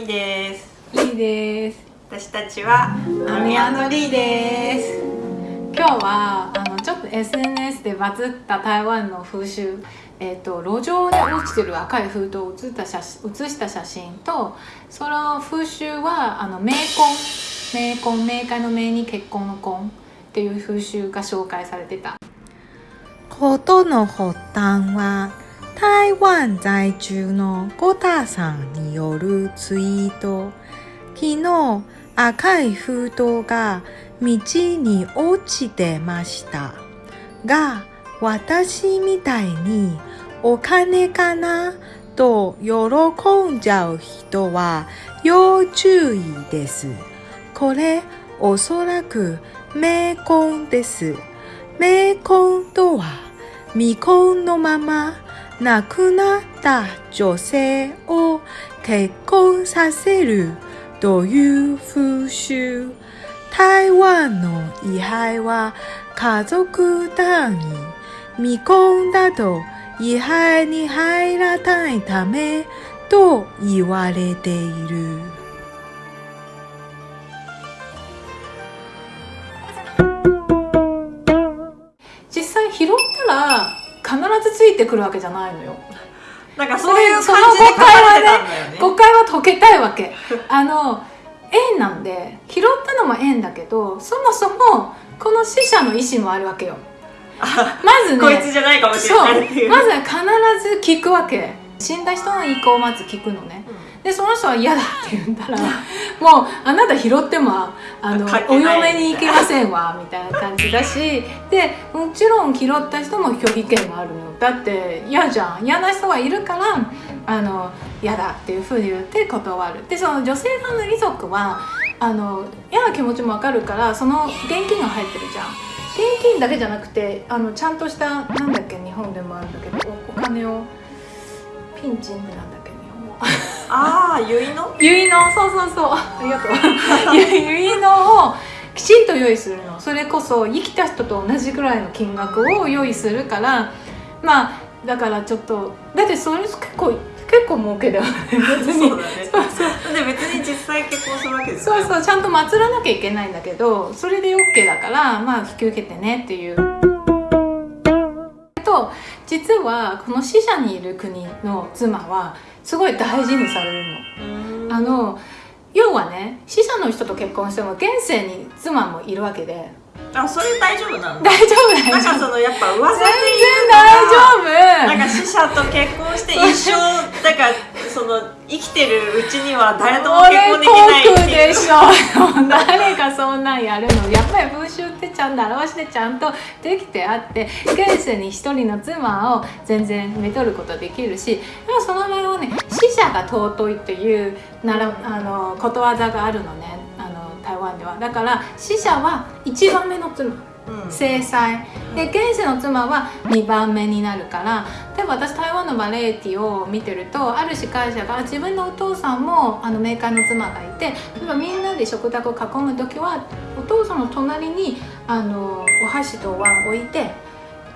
みです。いいです。私たちはアミアンドリーです。今日はあのちょっと SNS でバズった台湾の風習えーと、路上で落ちてる赤い封筒を写った写写した写真とその風習はあの冥婚冥婚冥界の冥に結婚の婚っていう風習が紹介されてた。事の発端は台湾在住のゴタさんによるツイート昨日赤い封筒が道に落ちてましたが私みたいにお金かなと喜んじゃう人は要注意です。これおそらく冥婚です。冥婚とは未婚のまま亡くなった女性を結婚させるという風習。台湾の位牌は家族単位。未婚だと位牌に入らないためと言われている。ずついてくるわけじゃないのよ。なんかそういう感じで書かれてたんだよね。誤解は解けたいわけ。あの縁なんで拾ったのも縁だけどそもそもこの死者の意思もあるわけよ。まずねこいつじゃないかもしれない。まずは必ず聞くわけ死んだ人の意向をまず聞くのねでその人は嫌だって言ったら もうあなた拾ってもあのお嫁に行けませんわみたいな感じだし でもちろん拾った人も拒否権があるの。よだって嫌じゃん。嫌な人がいるからあの嫌だっていうふうに言って断る。でその女性さんの遺族はあの嫌な気持ちもわかるからその現金が入ってるじゃん。現金だけじゃなくてあのちゃんとしたなんだっけ日本でもあるんだけどおお金をピンチンってなんだああ、結の？結納そうそうそう。ありがとう。結納をきちんと用意するの。それこそ生きた人と同じぐらいの金額を用意するから。まあだからちょっとだってそれ結構結構儲けだよね。別に。そうだね。そうそう。で別に実際結婚するわけですそうそう。ちゃんと祀らなきゃいけないんだけどそれで OK だからまあ引き受けてねっていう。と実はこの死者にいる国の妻はすごい大事にされるの。う。あの要はね死者の人と結婚しても現世に妻もいるわけであ、それ大丈夫なの？大丈夫大なんかそのやっぱ噂で全言然うのが大丈夫なんか死者と結婚して一生だからその生きてるうちには誰とも結婚できない俺っていうでしょそんなんやるのやっぱり風習ってちゃんと表してちゃんとできてあって現世に一人の妻を全然めとることできるしでもその場合はね死者が尊いっていうならあのことわざがあるのねあの台湾では。だから死者は一番目の妻。制裁。で現世の妻は2番目になるから例えば私台湾のバレエティを見てるとある司会者が自分のお父さんもあの冥界の妻がいて例えばみんなで食卓を囲む時はお父さんの隣にあのお箸とお椀を置いて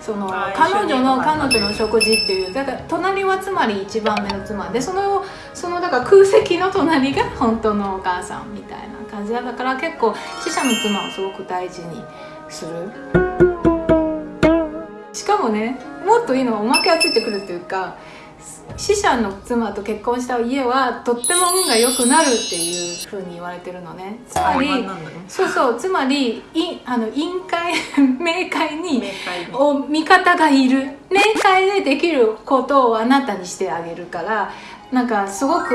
その彼女の彼女の食事っていうだから隣はつまり一番目の妻でそのそのだから空席の隣が本当のお母さんみたいな感じだから結構死者の妻をすごく大事にする？しかもねもっといいのはおまけがついてくるっていうか死者の妻と結婚した家はとっても運が良くなるっていうふうに言われてるのね。つまりそうそうつまりいあの委員会 冥界に冥界に。お味方がいる。冥界でできることをあなたにしてあげるからなんかすごく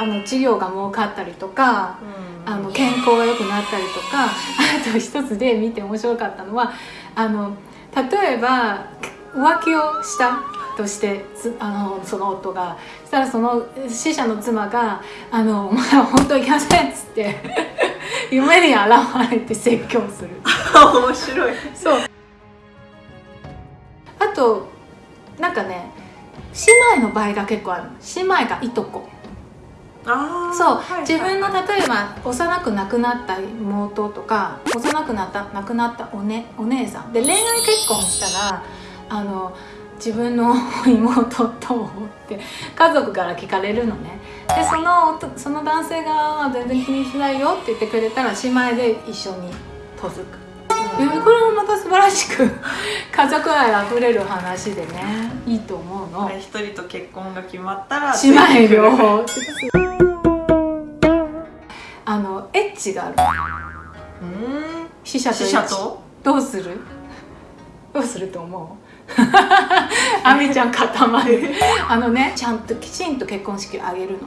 あの治療が儲かったりとかうん。あの健康が良くなったりとか あと一つで見て面白かったのはあの例えば浮気をしたとしてつあのその夫がそしたらその死者の妻が「あのお前は本当にいけません」っつって 夢に現れて説教する。面白い。そう。あとなんかね姉妹の場合が結構ある姉妹がいとこ。あーそう、はいはい。自分の例えば幼く亡くなった妹とか幼くなった亡くなったお,、ね、お姉さん。で恋愛結婚したらあの自分の 妹とって家族から聞かれるのね。でそのその男性が全然気にしないよって言ってくれたら姉妹で一緒に嫁ぐ、でこれもまた素晴らしく 家族愛あふれる話でねいいと思うの。一人と結婚が決まったら姉妹両方あのエッチがある。うん。死者と死者と？どうする？どうすると思う？あみちゃん固まる。あのねちゃんときちんと結婚式を挙げるの。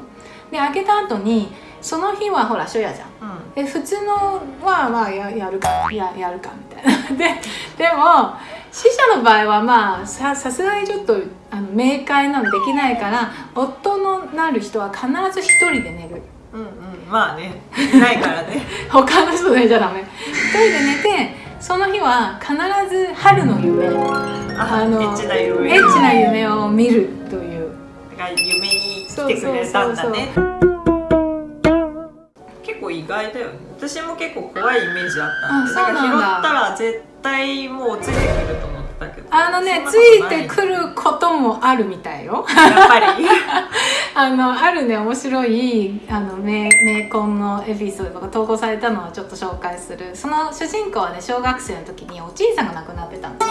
で挙げた後にその日はほら初夜じゃん。うん。で普通のはまあややるかややるかみたいな。ででも死者の場合はまあささすがにちょっとあの冥界なのできないから夫のなる人は必ず一人で寝る。うんうん。まあね。いないからね。他の人寝ちゃダメ。一人で寝てその日は必ず春の夢ああのエッチな夢。エッチな夢を見るという。が夢に来てくれたんだね。結構意外だよね。私も結構怖いイメージあったんでだ。から拾ったら絶対もうついてくると思ったけど。あのねついいてくることもあるみたいよ。やっぱり。あのあるね面白いあの名名コンのエピソードが投稿されたのをちょっと紹介する。その主人公はね小学生の時におじいさんが亡くなってたの。で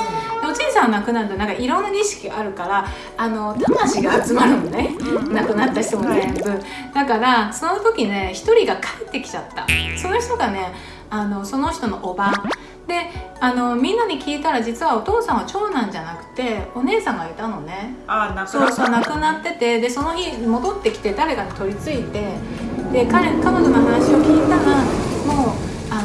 おじいさんが亡くなるとなんかいろんな儀式があるからあの魂が集まるのね。亡くなった人も全部。だからその時ね一人が帰ってきちゃった。その人がねあのその人のおばであのみんなに聞いたら実はお父さんは長男じゃなくてお姉さんがいたのね。あ亡くそうなった。そう亡くなっててでその日戻ってきて誰かに取り付いてで彼彼女の話を聞いたらもうあ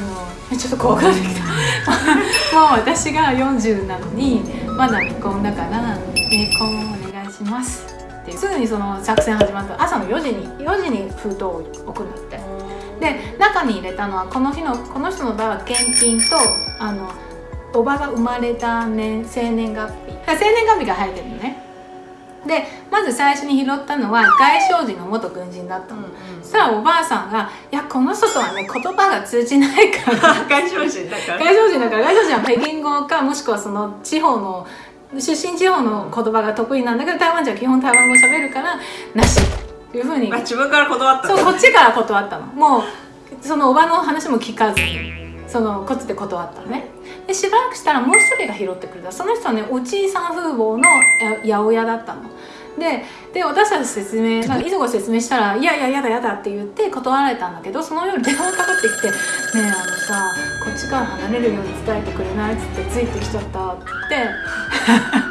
のちょっと怖くなってきた。もう私が40なのにまだ未婚だから結婚お願いしますって。すぐにその作戦始まった。朝の4時に4時に封筒を送るんだってで中に入れたのはこの日のこの人の場合は現金とあのおばが生まれた年生年月日。生年月日が入ってるのね。でまず最初に拾ったのは外省人の元軍人だったの、そしたらおばあさんが「いやこの人とはね言葉が通じないから。外省人だから。外省人だから外省人は北京語かもしくはその地方の出身地方の言葉が得意なんだけど台湾人は基本台湾語喋るからなしいうふうに。あ自分から断ったそうこっちから断ったの。もうそのおばの話も聞かずにそのこっちで断ったのね。でしばらくしたらもう一人が拾ってくれた。その人はねおじいさん風貌のや八百屋だったの。でで私たち説明なんか遺族が説明したら「いやいややだやだ」って言って断られたんだけどその夜電話かかってきて「ねえあのさこっちから離れるように伝えてくれない?」っつって「ついてきちゃった」って言って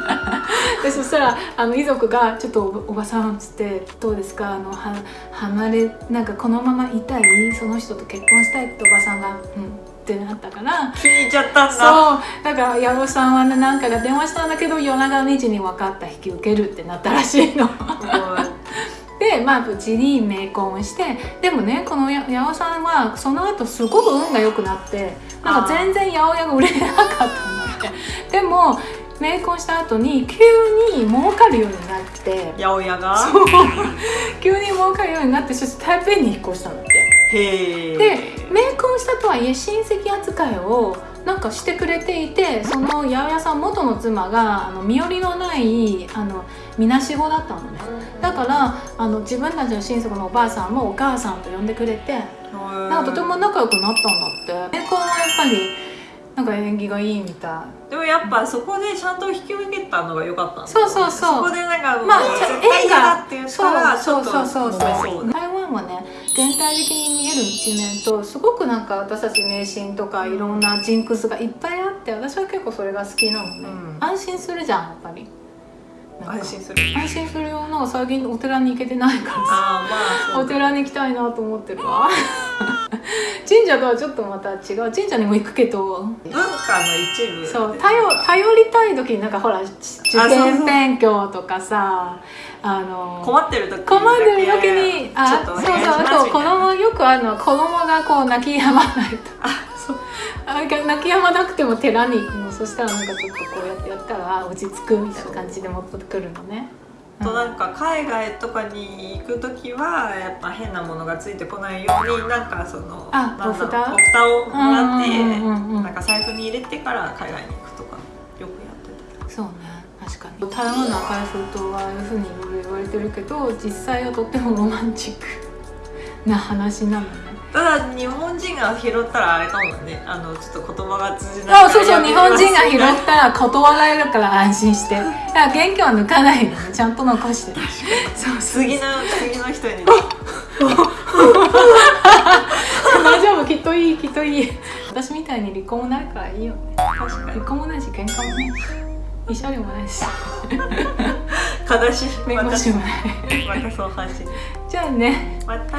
でそしたらあの遺族が「ちょっとおおばさん」っつって「どうですか？あのは離れなんかこのままいたい？その人と結婚したい」っておばさんが「うん」ってなったから気に入っちゃったんだ。そう。だから矢野さんはねなんかが電話したんだけど夜中2時に分かった引き受けるってなったらしいの。でまあ無事に冥婚してでもねこのや八尾さんはその後すごく運が良くなってなんか全然八百屋が売れなかったんだって。でも冥婚した後に急に儲かるようになって。八百屋が？急に儲かるようになってそして台北に引っ越したんだってへえで冥婚したとはいえ親戚扱いをなんかしてくれていてその八百屋さん元の妻があの身寄りのないあのみなし子だったのね。だからあの自分たちの親族のおばあさんもお母さんと呼んでくれてなんかとても仲良くなったんだって。冥婚はやっぱりなんか縁起がいいみたい。でもやっぱそこでちゃんと引き受けたのが良かったそうそうそう。そこでなんかまあ絶対嫌だって言ったらちそうそうそうそうそう。だ台湾はね全体的に見える一面とすごくなんか私たち迷信とかいろんなジンクスがいっぱいあって私は結構それが好きなのね、うん安心するじゃんやっぱり安心する安心するよなんか最近お寺に行けてないからさああまあそうお寺に行きたいなと思ってるわ 神社とはちょっとまた違う。神社にも行くけど。文化の一部。そう。頼頼りたい時になんかほら受験勉強とかさあの困ってる時困ってる時にあそうそうあと子供よくあるのは子供がこう泣き止まないと。そう。あ泣き止まなくても寺に行くの。そしたらなんかちょっとこうやってやったらあ落ち着くみたいな感じで持ってくるのねとなんか海外とかに行く時はやっぱ変なものがついてこないようになんかそのあお札お蓋をもらってなんか財布に入れてから海外に行くとかよくやってた。そうね確確かに。台湾の赤い封筒はああいうふうにいろいろ言われてるけど実際はとってもロマンチックな話なのねただ日本人が拾ったらあれかもね。あのちょっと言葉が通じない。あそうそう日本人が拾っったら断られるから安心して。だから元気は抜かないちゃんと残して。そうそう。次の次の人に大丈夫きっといいきっといい私みたいに離婚もないからいいよね確かに離婚もないし喧嘩もないし慰謝料もないし悲しい弁護士もないまたそう話じゃあねまた